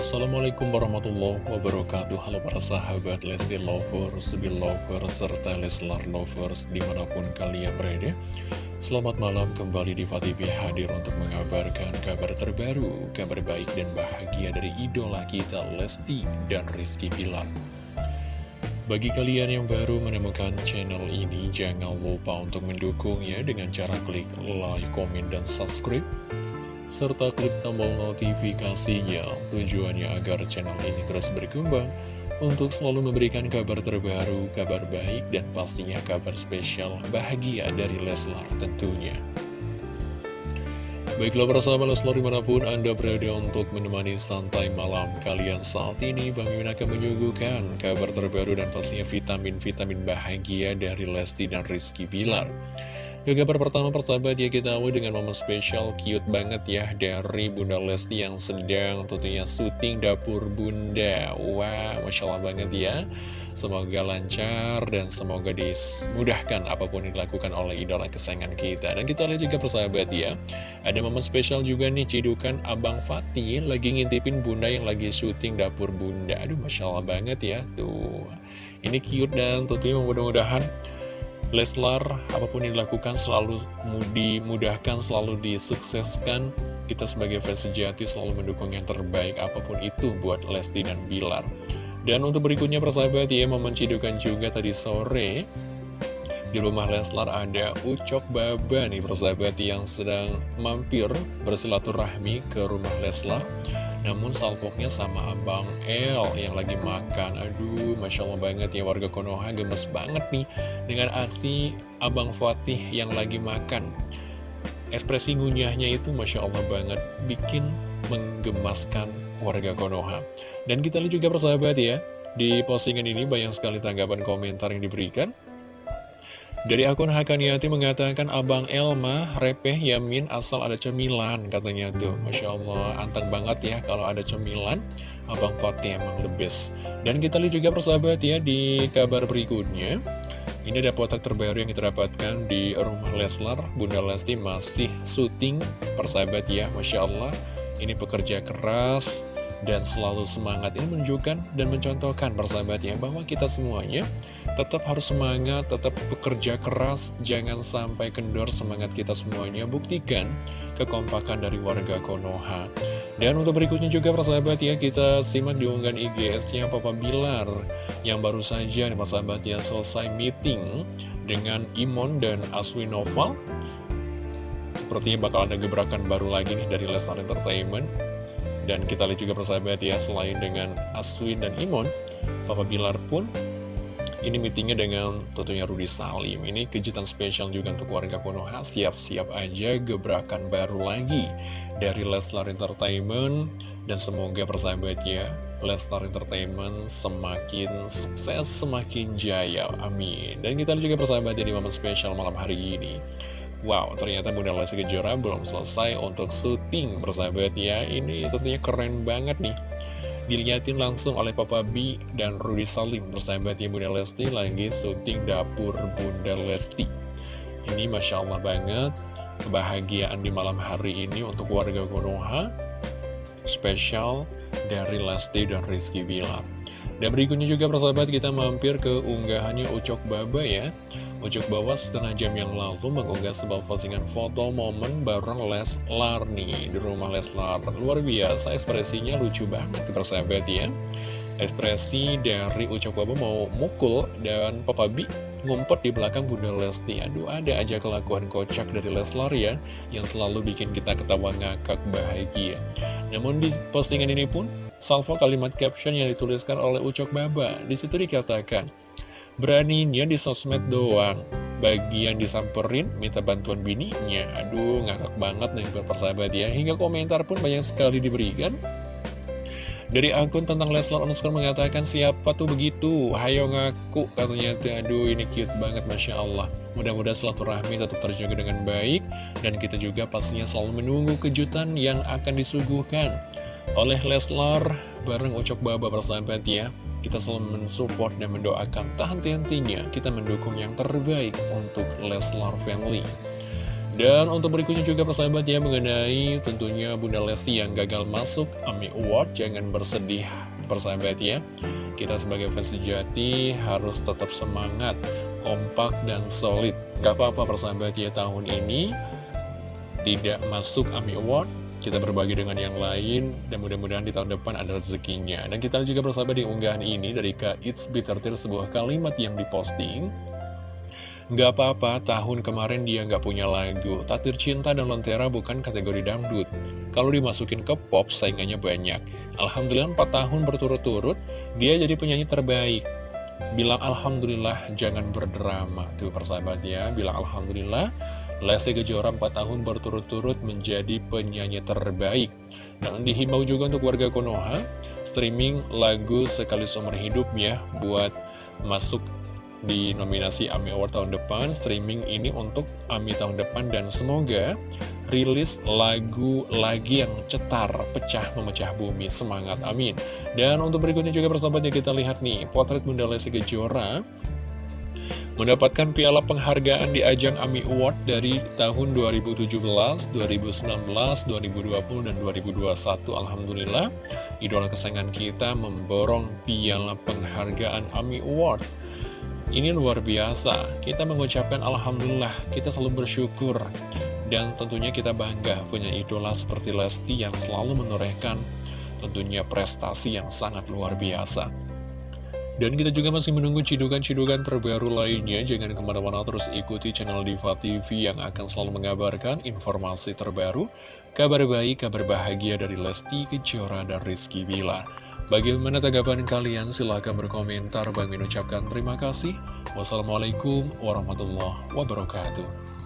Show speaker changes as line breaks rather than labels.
Assalamualaikum warahmatullahi wabarakatuh. Halo para sahabat Lesti Lovers, Belovers, serta Leslar Lovers di mana pun kalian berada. Selamat malam kembali di TV hadir untuk mengabarkan kabar terbaru Kabar baik dan bahagia dari idola kita Lesti dan Rizky Bilar. Bagi kalian yang baru menemukan channel ini, jangan lupa untuk mendukungnya dengan cara klik like, komen, dan subscribe serta klik tombol notifikasinya tujuannya agar channel ini terus berkembang untuk selalu memberikan kabar terbaru, kabar baik, dan pastinya kabar spesial bahagia dari Leslar tentunya. Baiklah sahabat Leslar di mana pun Anda berada untuk menemani santai malam kalian saat ini Bang Yun akan menyuguhkan kabar terbaru dan pastinya vitamin-vitamin bahagia dari Lesti dan Rizky Bilar. Ke kabar pertama persahabat ya kita awal dengan momen spesial cute banget ya dari Bunda Lesti yang sedang tentunya syuting dapur Bunda. Wah Masya Allah banget ya. Semoga lancar dan semoga dimudahkan apa pun yang dilakukan oleh idola kesayangan kita. Dan kita lihat juga persahabat ya Ada momen spesial juga nih cidukan Abang Fatih lagi ngintipin Bunda yang lagi syuting dapur Bunda. Aduh Masya Allah banget ya. Tuh Ini cute dan tentunya mudah-mudahan Leslar, apa pun yang dilakukan selalu dimudahkan, selalu disukseskan. Kita sebagai fans sejati selalu mendukung yang terbaik apa pun itu buat Lesti dan Bilar. Dan untuk berikutnya persahabat ya, momen cidukan juga tadi sore di rumah Leslar ada Ucok Baba nih persahabat yang sedang mampir bersilaturahmi ke rumah Leslar. Namun salpoknya sama Abang El yang lagi makan. Aduh, Masya Allah banget ya warga Konoha gemes banget nih Dengan aksi Abang Fatih yang lagi makan. Ekspresi ngunyahnya itu Masya Allah banget Bikin menggemaskan warga Konoha. Dan kita lihat juga persahabat ya Di postingan ini banyak sekali tanggapan komentar yang diberikan dari akun Hakaniati mengatakan Abang Elma repeh yamin asal ada cemilan katanya tuh. Masya Allah anteng banget ya kalau ada cemilan. Abang Fatih emang the best. Dan kita lihat juga persahabat ya di kabar berikutnya. Ini ada potret terbaru yang kita dapatkan di rumah Leslar. Bunda Lesti masih syuting persahabat ya Masya Allah. Ini pekerja keras dan selalu semangat ini menunjukkan dan mencontohkan persahabatnya bahwa kita semuanya tetap harus semangat, tetap bekerja keras, jangan sampai kendor semangat kita semuanya, buktikan kekompakan dari warga Konoha. Dan untuk berikutnya juga persahabat ya, kita simak diunggahan IGS-nya Papa Bilar yang baru saja nih persahabat ya selesai meeting dengan Imon dan Aswi Noval. Sepertinya bakal ada gebrakan baru lagi nih dari Lesnar Entertainment dan kita lihat juga persahabat ya, selain dengan Aswin dan Imon, Papa Bilar pun ini meetingnya dengan tentunya Rudi Salim. Ini kejutan spesial juga untuk warga Konoha. Siap-siap aja gebrakan baru lagi dari Leslar Entertainment. Dan semoga persahabat ya, Leslar Entertainment semakin sukses, semakin jaya. Amin. Dan kita lihat juga persahabat ya di momen spesial malam hari ini. Wow, ternyata Bunda Lesti Kejora belum selesai untuk syuting bersahabat ya. Ini tentunya keren banget nih. Dilihatin langsung oleh Papa B dan Rudy Salim bersahabat ya Bunda Lesti lagi syuting dapur Bunda Lesti. Ini Masya Allah banget kebahagiaan di malam hari ini untuk warga Konoha. Spesial dari Lesti dan Rizky Bilar. Dan berikutnya juga persahabat kita mampir ke unggahannya Ucok Baba ya. Ujuk bawa setengah jam yang lalu mengunggah sebuah postingan foto momen bareng Leslar nih di rumah Leslar. Luar biasa, ekspresinya lucu banget persahabat ya. Ekspresi dari Ucok Baba mau mukul dan Papa B ngumpet di belakang Bunda Lesti. Aduh, ada aja kelakuan kocak dari Leslar ya, yang selalu bikin kita ketawa ngakak bahagia. Namun di postingan ini pun, salvo kalimat caption yang dituliskan oleh Ucok Baba. Di situ dikatakan, Beraninya di sosmed doang. Bagian disamperin, minta bantuan bininya. Aduh, ngakak banget nih persahabat ya. Hingga komentar pun banyak sekali diberikan. Dari akun tentang Leslar underscore mengatakan siapa tuh begitu? Hayo ngaku katanya tuh. Aduh ini cute banget Masya Allah. Mudah-mudahan silaturahmi tetap terjaga dengan baik Dan kita juga pastinya selalu menunggu kejutan yang akan disuguhkan Oleh Leslar. Bareng Ucok Baba persahabat ya kita selalu mensupport dan mendoakan. Tak henti-hentinya kita mendukung yang terbaik untuk Leslar Family. Dan untuk berikutnya juga persahabat ya mengenai tentunya Bunda Lesti yang gagal masuk AMI Award Jangan bersedih persahabat ya. Kita sebagai fans sejati harus tetap semangat, kompak dan solid. Gak apa-apa persahabat ya tahun ini tidak masuk AMI Award kita berbagi dengan yang lain dan mudah-mudahan di tahun depan ada rezekinya dan kita juga bersama di unggahan ini dari Kak It's Bitter sebuah kalimat yang diposting Gak apa-apa, tahun kemarin dia gak punya lagu. Tatir Cinta dan Lentera bukan kategori dangdut. Kalau dimasukin ke pop, saingannya banyak. Alhamdulillah 4 tahun berturut-turut, dia jadi penyanyi terbaik. Bilang Alhamdulillah, jangan berdrama. Tuh persahabat ya, bilang Alhamdulillah. Lesti Kejora 4 tahun berturut-turut menjadi penyanyi terbaik. Dan dihimbau juga untuk warga Konoha, streaming lagu Sekali Seumur Hidup ya, buat masuk di nominasi AMI Award tahun depan, streaming ini untuk AMI tahun depan, dan semoga rilis lagu lagi yang cetar, pecah, memecah bumi, semangat, amin. Dan untuk berikutnya juga persahabat ya kita lihat nih, potret Bunda Lesti Kejora mendapatkan piala penghargaan di ajang AMI Award dari tahun 2017, 2019, 2020, dan 2021. Alhamdulillah, idola kesayangan kita memborong piala penghargaan AMI Awards. Ini luar biasa, kita mengucapkan Alhamdulillah, kita selalu bersyukur Dan tentunya kita bangga punya idola seperti Lesti yang selalu menorehkan tentunya prestasi yang sangat luar biasa dan kita juga masih menunggu cidukan-cidukan terbaru lainnya. Jangan ke mana-mana terus ikuti channel Diva TV yang akan selalu mengabarkan informasi terbaru, kabar baik, kabar bahagia dari Lesti Kejora dan Rizky Bila. Bagaimana tanggapan kalian? Silahkan berkomentar. Bang ucapkan terima kasih. Wassalamualaikum warahmatullahi wabarakatuh.